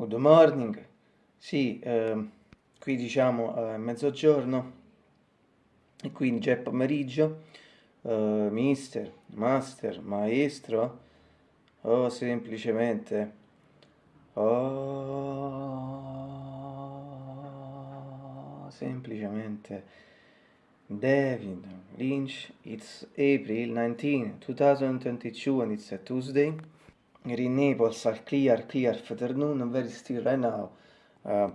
Good morning. Sì, eh, qui diciamo è mezzogiorno. E quindi già è pomeriggio. Uh, mister, master, maestro. O semplicemente. Oh, semplicemente. David Lynch it's April 19 2022 and it's a Tuesday In Naples al clear, clear afternoon, very still right now. Uh,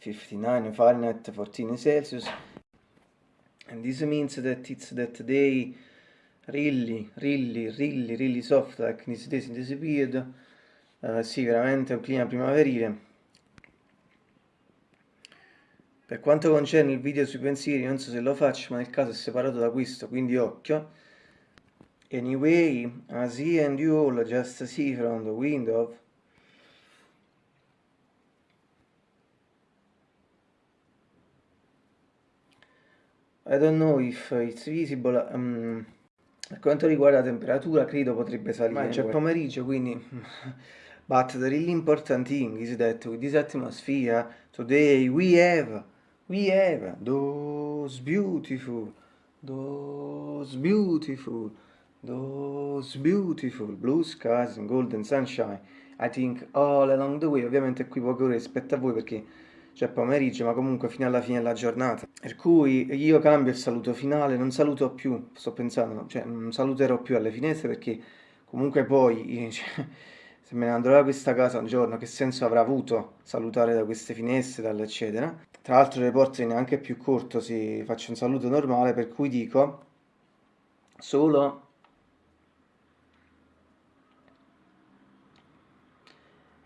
59 Fahrenheit, 14 Celsius. And this means that it's that day really, really, really, really soft, like this days in this period. Uh, sì, veramente un clima primaverile. Per quanto concerne il video sui pensieri, non so se lo faccio, ma nel caso è separato da questo, quindi occhio. Anyway, as he and you all just see from the window, I don't know if it's visible, um, per quanto riguarda la temperatura credo potrebbe salire, ma c'è pomeriggio quindi, but the really important thing is that with this atmosphere today we have, we have those beautiful, those beautiful Those beautiful blue skies and golden sunshine I think all along the way. Ovviamente qui poche ore rispetto a voi perché c'è pomeriggio ma comunque fino alla fine della giornata. Per cui io cambio il saluto finale Non saluto più, sto pensando Cioè non saluterò più alle finestre perché Comunque poi cioè, Se me ne andrò da questa casa un giorno Che senso avrà avuto salutare da queste finestre Dall'eccetera Tra l'altro le porte neanche più corto Si faccio un saluto normale Per cui dico Solo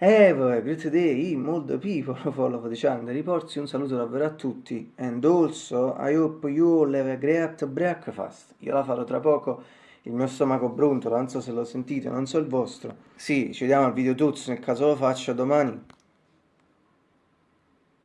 A great day, molto people follow the channel. Reports, un saluto davvero a tutti. And also I hope you all have a great breakfast. Io la farò tra poco. Il mio stomaco brontola, non so se lo sentite, non so il vostro. Sì, ci vediamo al video tuzzo nel caso lo faccio domani